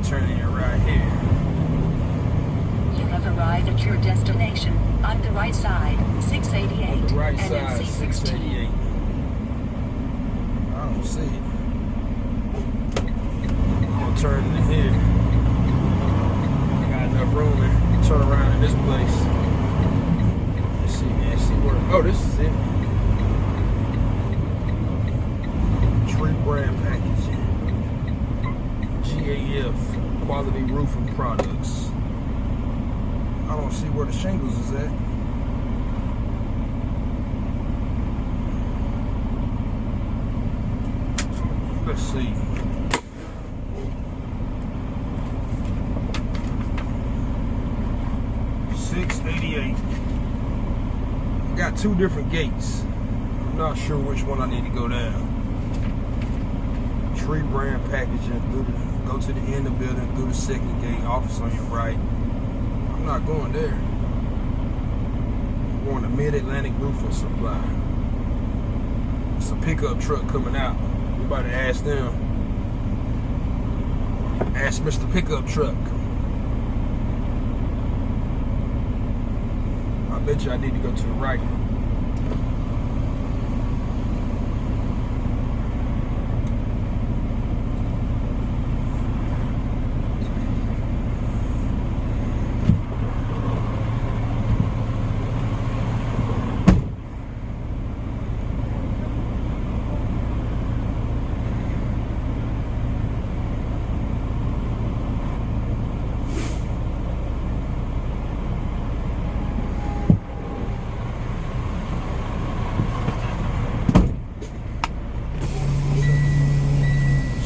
Gonna turn in right here. You have arrived at your destination on the right side, 688 On the right and side, C16. 688. I don't see it. I'm gonna turn in here. I got enough room to turn around in this place. Let's see, man. See where. Oh, this is it. Tree brand packaging. GAF quality roofing products. I don't see where the shingles is at. Let's see. Six eighty-eight. Got two different gates. I'm not sure which one I need to go down. Tree brand packaging through the go to the end of the building through the second gate, office on your right. I'm not going there. I'm going to Mid Atlantic Roofing Supply. It's a pickup truck coming out. We about to ask them. Ask Mr. Pickup Truck. I bet you I need to go to the right.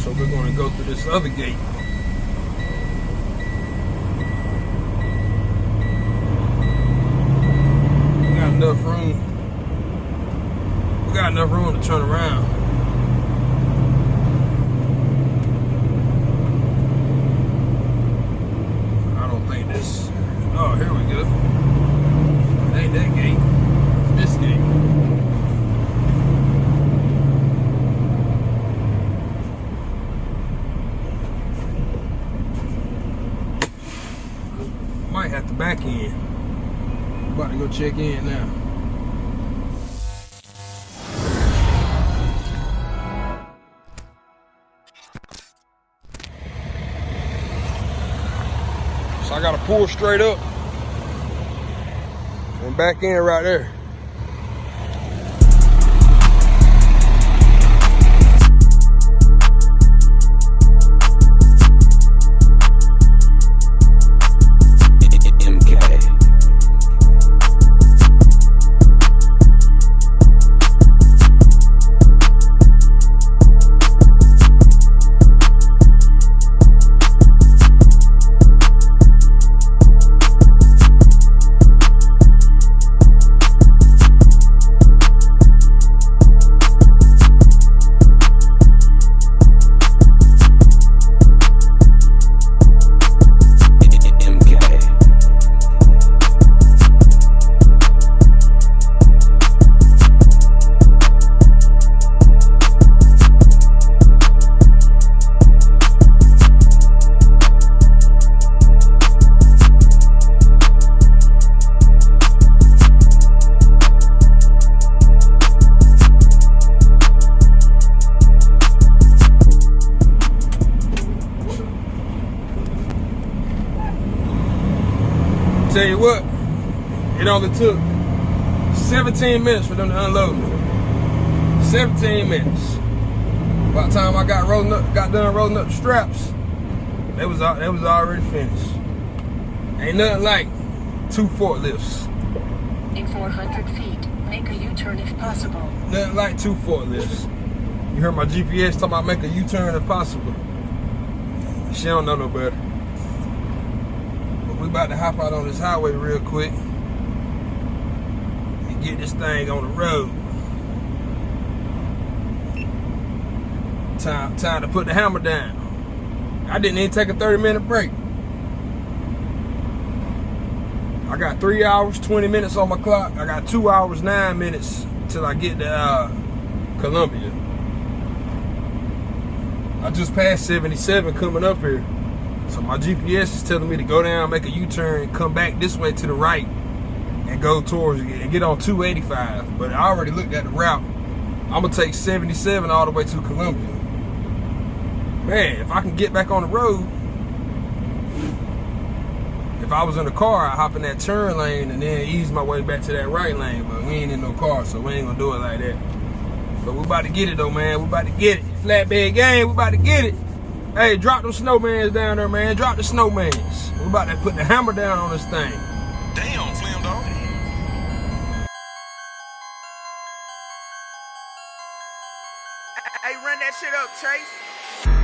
So we're going to go through this other gate. We got enough room. We got enough room to turn around. I don't think this. Oh, here we go. It ain't that gate. It's this gate. Might have to back in. About to go check in now. So I gotta pull straight up and back in right there. Only took 17 minutes for them to unload. me. 17 minutes. By the time I got rolling up, got done rolling up the straps, they was they was already finished. Ain't nothing like two forklifts. In 400 feet, make a U-turn if possible. Nothing like two forklifts. You heard my GPS talking about make a U-turn if possible. She don't know no better. But we about to hop out on this highway real quick get this thing on the road. Time, time to put the hammer down. I didn't even take a 30 minute break. I got three hours, 20 minutes on my clock. I got two hours, nine minutes till I get to uh, Columbia. I just passed 77 coming up here. So my GPS is telling me to go down, make a U-turn, come back this way to the right and go towards and get on 285. But I already looked at the route. I'm gonna take 77 all the way to Columbia. Man, if I can get back on the road, if I was in a car, I'd hop in that turn lane and then ease my way back to that right lane. But we ain't in no car, so we ain't gonna do it like that. But we about to get it though, man. We about to get it. Flatbed game, we about to get it. Hey, drop them snowmans down there, man. Drop the snowmans. We about to put the hammer down on this thing. Hey, run that shit up, Chase.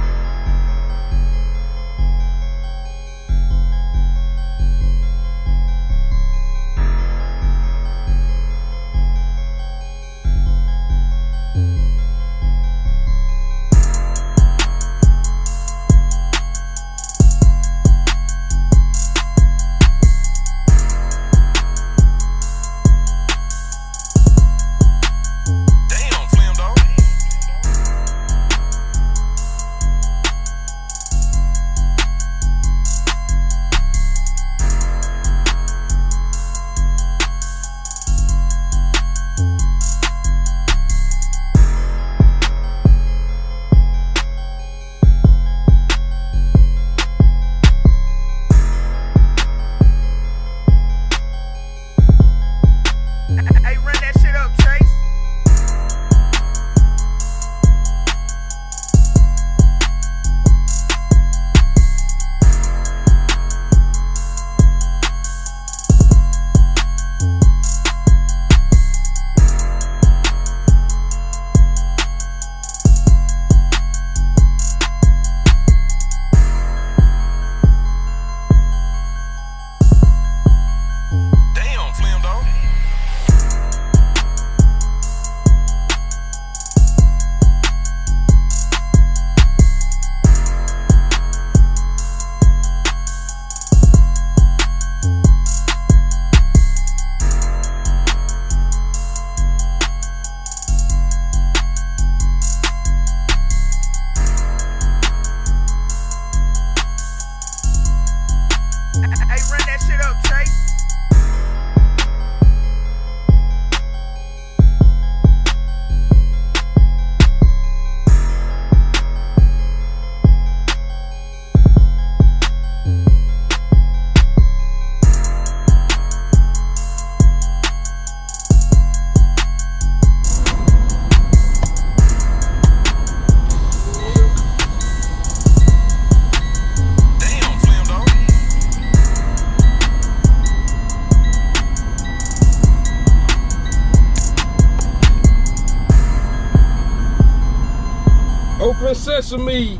Sesame.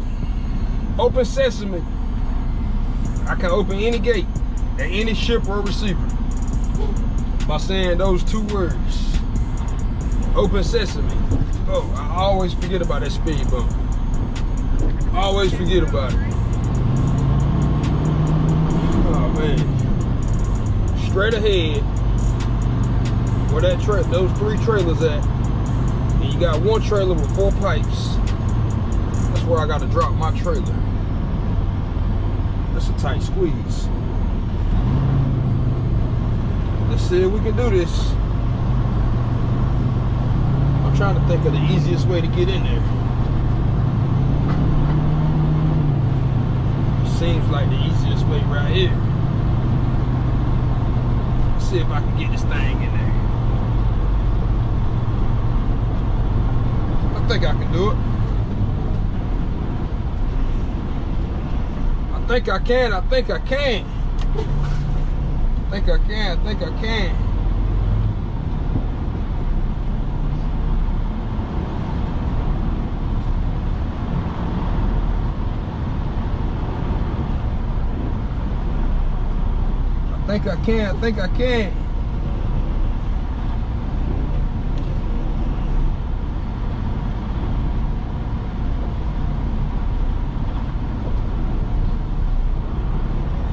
Open sesame. I can open any gate at any ship or receiver by saying those two words. Open sesame. Oh, I always forget about that speed bump. Always forget about it. Oh man. Straight ahead. Where that tra- those three trailers at. And you got one trailer with four pipes. Where I gotta drop my trailer. That's a tight squeeze. Let's see if we can do this. I'm trying to think of the easiest way to get in there. Seems like the easiest way right here. Let's see if I can get this thing in there. I think I can do it. think I can, I think I can. I think I can, I think I can. I think I can, I think I can.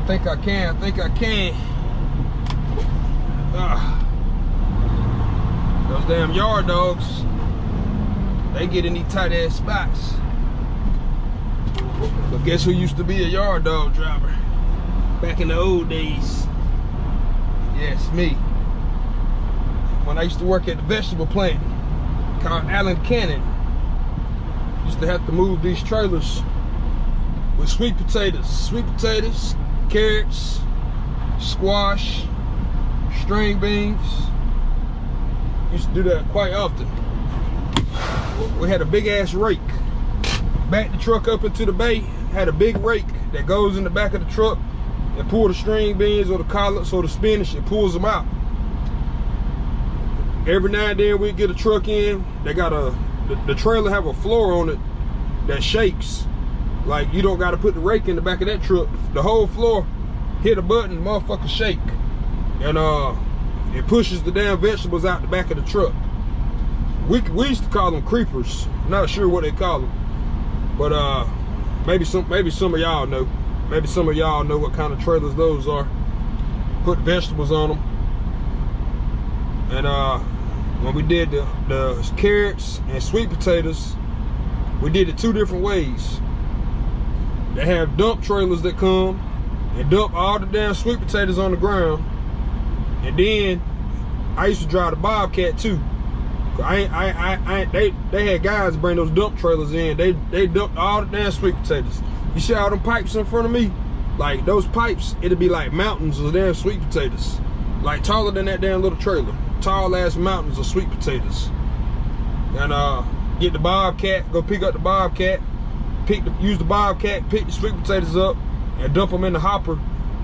Think I can. I think I can. Ah. Those damn yard dogs. They get in these tight ass spots. But guess who used to be a yard dog driver? Back in the old days. Yes, me. When I used to work at the vegetable plant called Allen Cannon. Used to have to move these trailers with sweet potatoes. Sweet potatoes, carrots, squash, string beans. Used to do that quite often. We had a big ass rake. Back the truck up into the bay, had a big rake that goes in the back of the truck and pull the string beans or the collards or the spinach and pulls them out. Every now and then we get a truck in, they got a, the, the trailer have a floor on it that shakes. Like you don't gotta put the rake in the back of that truck. The whole floor, hit a button, motherfucker shake. And uh, it pushes the damn vegetables out the back of the truck. We, we used to call them creepers. Not sure what they call them. But uh, maybe some maybe some of y'all know. Maybe some of y'all know what kind of trailers those are. Put vegetables on them. And uh, when we did the, the carrots and sweet potatoes, we did it two different ways. They have dump trailers that come and dump all the damn sweet potatoes on the ground. And then I used to drive the Bobcat too. I, I, I, I, they, they had guys bring those dump trailers in. They, they dumped all the damn sweet potatoes. You see all them pipes in front of me? Like those pipes, it'd be like mountains of damn sweet potatoes. Like taller than that damn little trailer. Tall ass mountains of sweet potatoes. And uh, get the Bobcat, go pick up the Bobcat, pick the, use the Bobcat, pick the sweet potatoes up, and dump them in the hopper.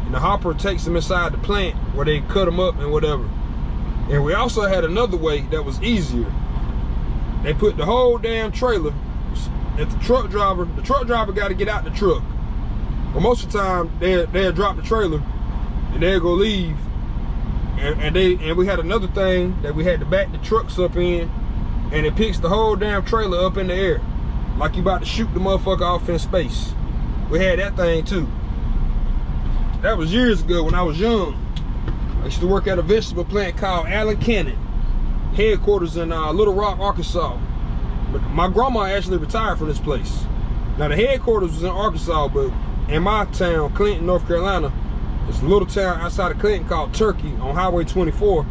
And the hopper takes them inside the plant where they cut them up and whatever. And we also had another way that was easier. They put the whole damn trailer at the truck driver. The truck driver got to get out the truck. But most of the time, they they'll drop the trailer and they'll go leave. And, and they and we had another thing that we had to back the trucks up in, and it picks the whole damn trailer up in the air, like you about to shoot the motherfucker off in space. We had that thing too. That was years ago when I was young. I used to work at a vegetable plant called Allen Cannon, headquarters in uh, Little Rock, Arkansas. But my grandma actually retired from this place. Now the headquarters was in Arkansas, but in my town, Clinton, North Carolina, it's a little town outside of Clinton called Turkey on Highway 24,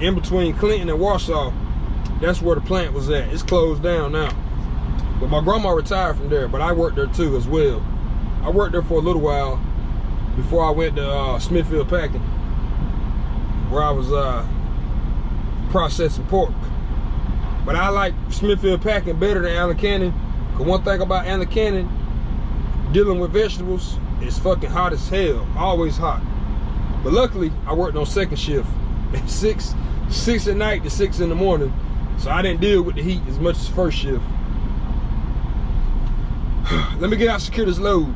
in between Clinton and Warsaw. That's where the plant was at. It's closed down now. But my grandma retired from there, but I worked there too as well. I worked there for a little while before I went to uh, Smithfield Packing where I was uh, processing pork. But I like Smithfield Packing better than Allen Cannon. Cause one thing about Allen Cannon, dealing with vegetables, it's fucking hot as hell. Always hot. But luckily, I worked on second shift. six, six at night to six in the morning. So I didn't deal with the heat as much as first shift. Let me get out secure this load.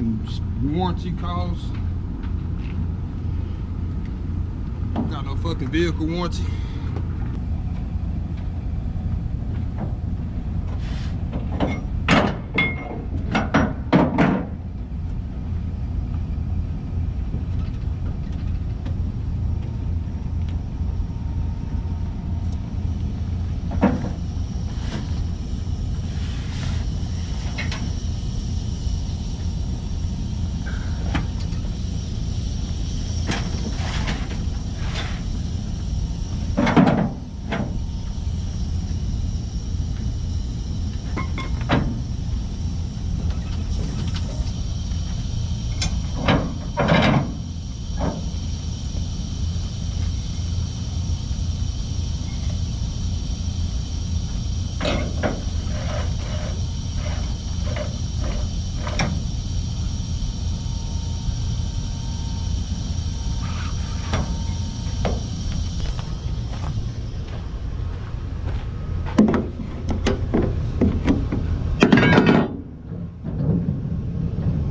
Warranty calls. Got no fucking vehicle warranty.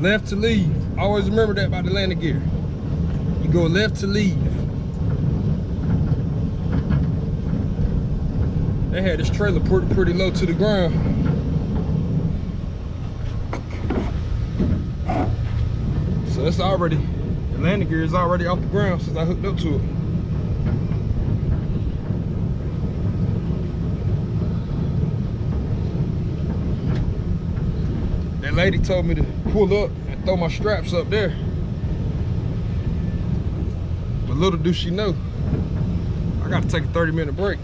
Left to leave. Always remember that about the landing gear. You go left to leave. They had this trailer pretty pretty low to the ground. So it's already, the landing gear is already off the ground since I hooked up to it. That lady told me to pull up and throw my straps up there. But little do she know, I gotta take a 30 minute break.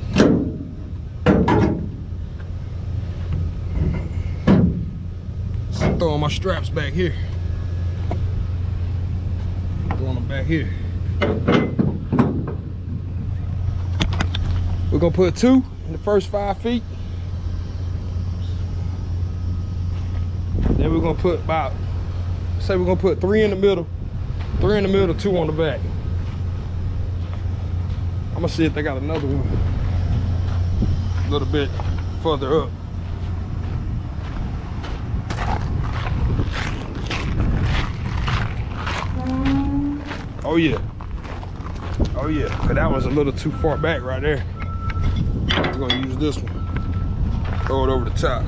So I'm throwing my straps back here. Throwing them back here. We're gonna put two in the first five feet. Then we're gonna put about, say we're gonna put three in the middle, three in the middle, two on the back. I'm gonna see if they got another one a little bit further up. Oh yeah. Oh yeah, but that was a little too far back right there. We're gonna use this one. Throw it over the top.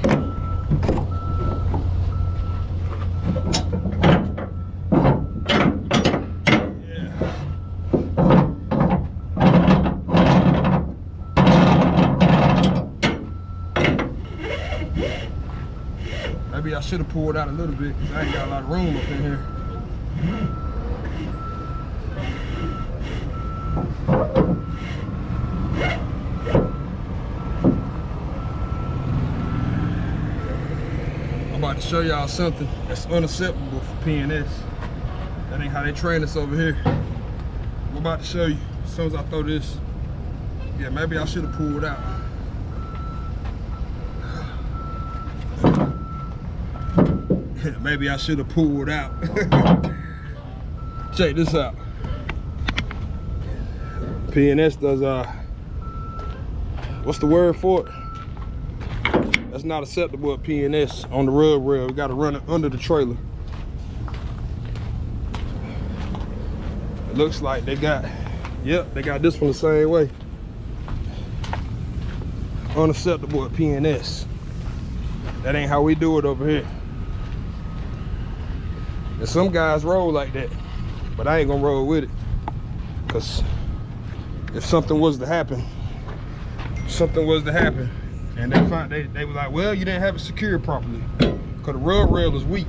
Maybe I should have pulled out a little bit because I ain't got a lot of room up in here. I'm about to show y'all something that's unacceptable for P&S. That ain't how they train us over here. I'm about to show you as soon as I throw this. Yeah, maybe I should have pulled out. Maybe I should have pulled out. Check this out. P&S does uh what's the word for it? That's not acceptable at P&S on the rub rail. We gotta run it under the trailer. It looks like they got, yep, they got this one the same way. Unacceptable at P&S. That ain't how we do it over here. And some guys roll like that, but I ain't gonna roll with it. Cause if something was to happen, something was to happen, and they find they, they were like, well, you didn't have it secured properly. Cause the rub rail is weak.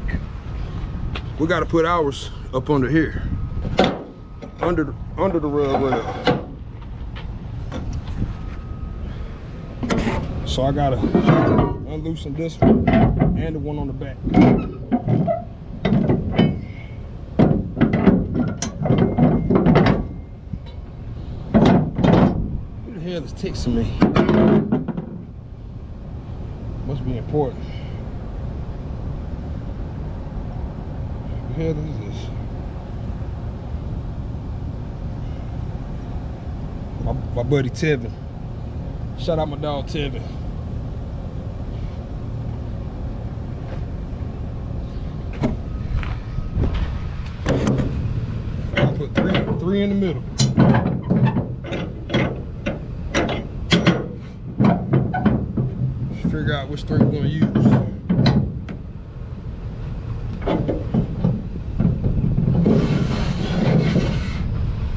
We gotta put ours up under here. Under the under the rub rail. So I gotta unloosen this one and the one on the back. Who texting me? Must be important. Who the hell is this? My, my buddy Tevin. Shout out my dog Tevin. I put three, three in the middle. Just figure out which three we're gonna use.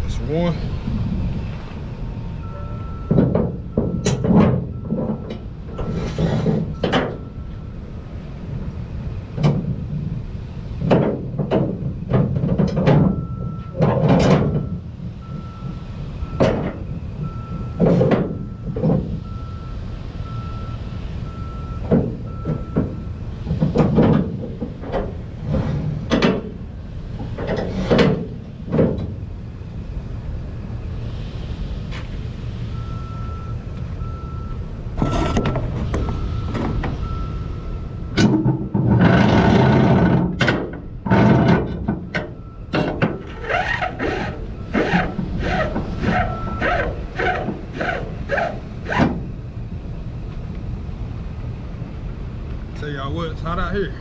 That's one. Tell y'all what,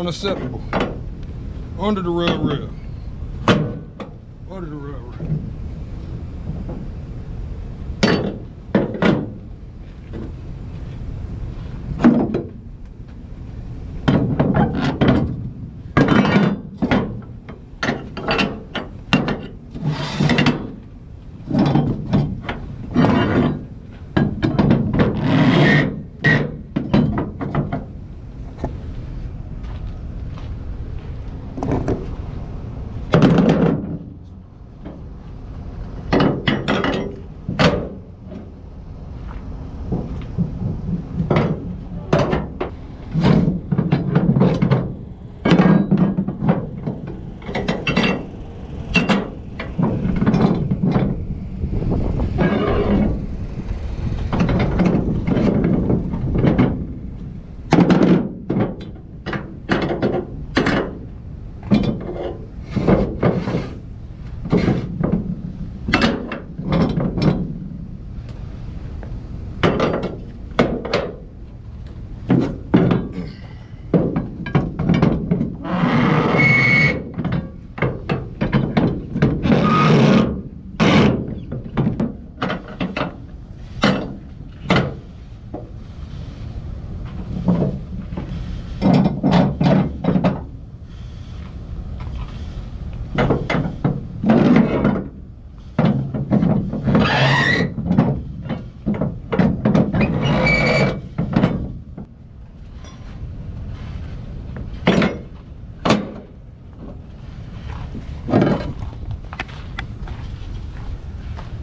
Unacceptable. Under the rub rail.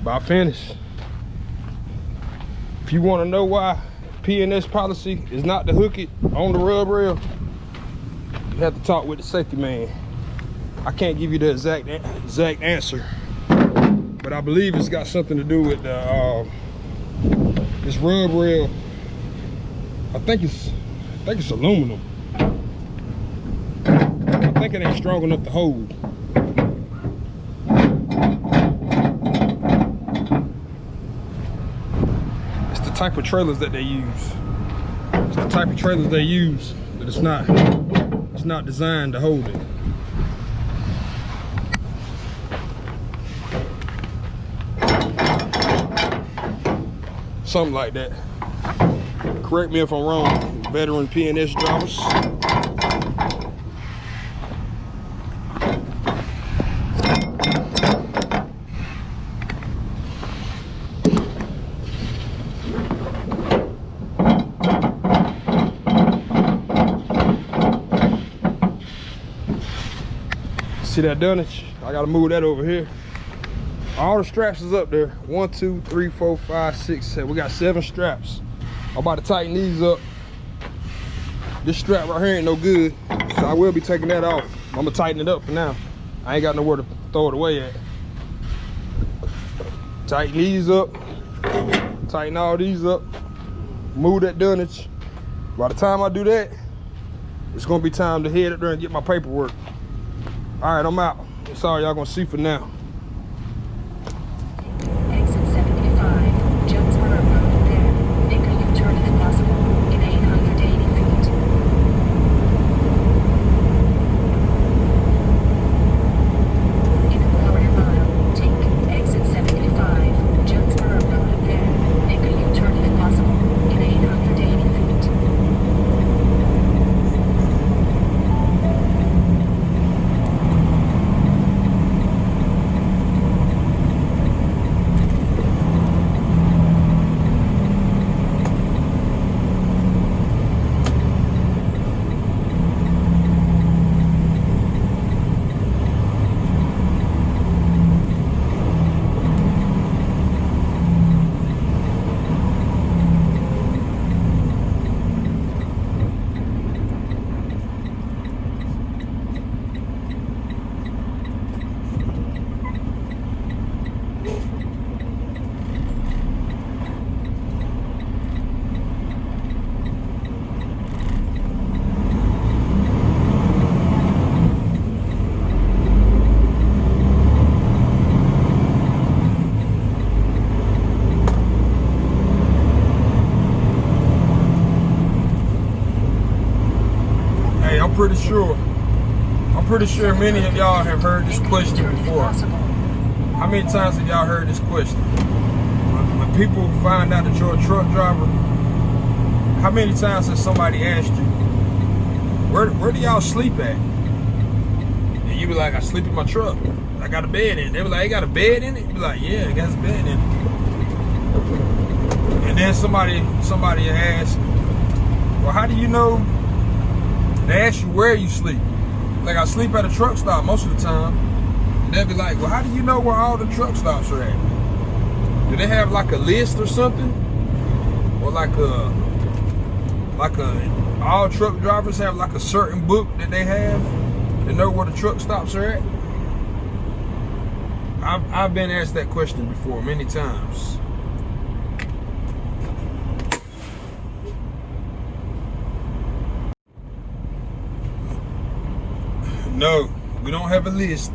About finished. If you want to know why P&S policy is not to hook it on the rub rail, you have to talk with the safety man. I can't give you the exact exact answer, but I believe it's got something to do with the uh, this rub rail. I think it's I think it's aluminum. I think it ain't strong enough to hold. Type of trailers that they use. It's the type of trailers they use, but it's not it's not designed to hold it. Something like that. Correct me if I'm wrong, veteran P&S drivers. See that dunnage? I gotta move that over here. All the straps is up there. One, two, three, four, five, six, seven. We got seven straps. I'm about to tighten these up. This strap right here ain't no good. So I will be taking that off. I'm gonna tighten it up for now. I ain't got nowhere to throw it away at. Tighten these up. Tighten all these up. Move that dunnage. By the time I do that, it's gonna be time to head up there and get my paperwork. All right, I'm out. All y'all gonna see for now. Exit 75, Jonesboro Road there. Make a U-turn if possible, in 880 feet. In a quarter mile, take exit 75, Jonesboro Road there. Make a U-turn if possible, in 880 feet. Hey, I'm pretty sure. I'm pretty sure many of y'all have heard this question before. How many times have y'all heard this question? When, when people find out that you're a truck driver, how many times has somebody asked you, where where do y'all sleep at? And you be like, I sleep in my truck. I got a bed in it. They be like, you got a bed in it? You be like, yeah, it got a bed in it. And then somebody somebody ask, well, how do you know? They ask you where you sleep. Like I sleep at a truck stop most of the time. And they'll be like, well, how do you know where all the truck stops are at? Do they have like a list or something? Or like a, like a, all truck drivers have like a certain book that they have to know where the truck stops are at? I've, I've been asked that question before many times. No, we don't have a list.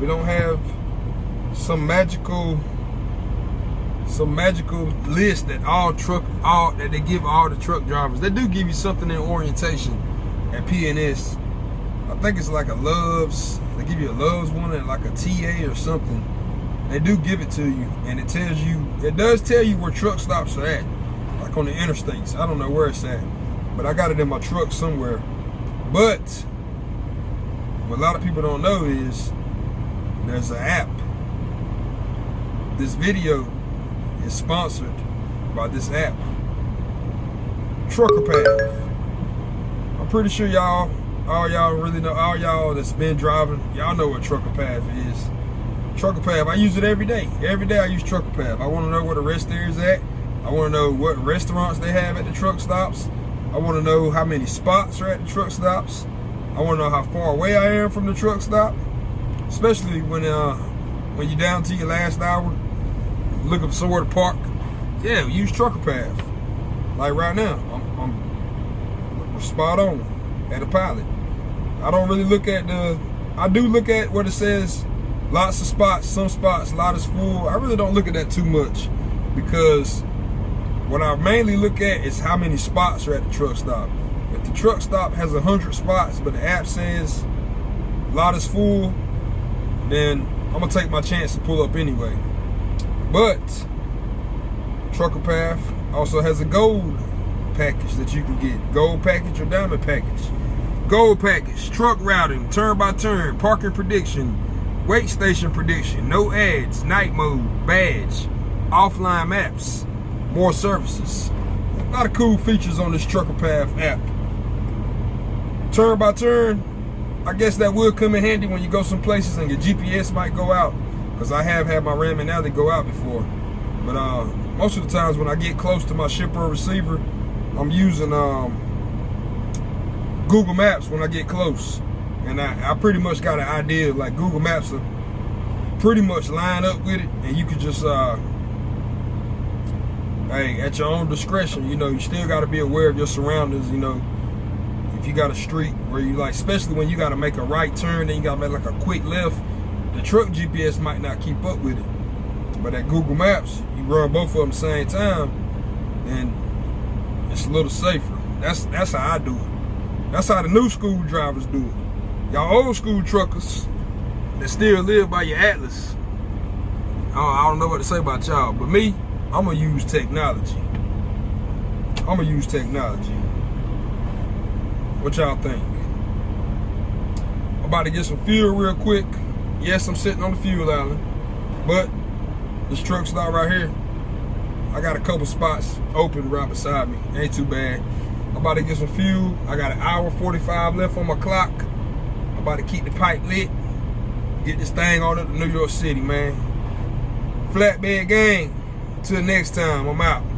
We don't have some magical some magical list that all truck all that they give all the truck drivers. They do give you something in orientation at P&S. I think it's like a Love's. They give you a Love's one and like a TA or something. They do give it to you, and it tells you. It does tell you where truck stops are at, like on the interstates. I don't know where it's at, but I got it in my truck somewhere. But what a lot of people don't know is there's an app. This video is sponsored by this app, Trucker Path. I'm pretty sure y'all, all y'all really know, all y'all that's been driving, y'all know what Trucker Path is. Trucker Path. I use it every day. Every day I use Trucker Path. I want to know where the rest area is at. I want to know what restaurants they have at the truck stops. I want to know how many spots are at the truck stops. I want to know how far away I am from the truck stop. Especially when uh when you're down to your last hour, looking for somewhere to park. Yeah, use Trucker Path. Like right now, I'm, I'm spot on at a pilot. I don't really look at the. I do look at what it says. Lots of spots, some spots, a lot is full. I really don't look at that too much because what I mainly look at is how many spots are at the truck stop. Truck stop has a hundred spots, but the app says lot is full, then I'm gonna take my chance to pull up anyway. But Trucker Path also has a gold package that you can get. Gold package or diamond package. Gold package, truck routing, turn by turn, parking prediction, wait station prediction, no ads, night mode, badge, offline maps, more services. A lot of cool features on this Trucker Path app. Turn by turn, I guess that would come in handy when you go some places and your GPS might go out. Because I have had my Rand McNally go out before. But uh, most of the times when I get close to my shipper or receiver, I'm using um, Google Maps when I get close. And I, I pretty much got an idea, like Google Maps will pretty much line up with it. And you can just, uh, hey, at your own discretion, you know, you still got to be aware of your surroundings, you know. If you got a street where you like, especially when you got to make a right turn, then you got to make like a quick left, the truck GPS might not keep up with it. But at Google Maps, you run both of them the same time, and it's a little safer. That's that's how I do it. That's how the new school drivers do it. Y'all old school truckers that still live by your atlas. I don't, I don't know what to say about y'all, but me, I'm gonna use technology. I'm gonna use technology. What y'all think? I'm about to get some fuel real quick. Yes, I'm sitting on the fuel island, but this truck stop right here, I got a couple spots open right beside me. Ain't too bad. I'm about to get some fuel. I got an hour 45 left on my clock. I'm about to keep the pipe lit. Get this thing on up to New York City, man. Flatbed gang. Till next time, I'm out.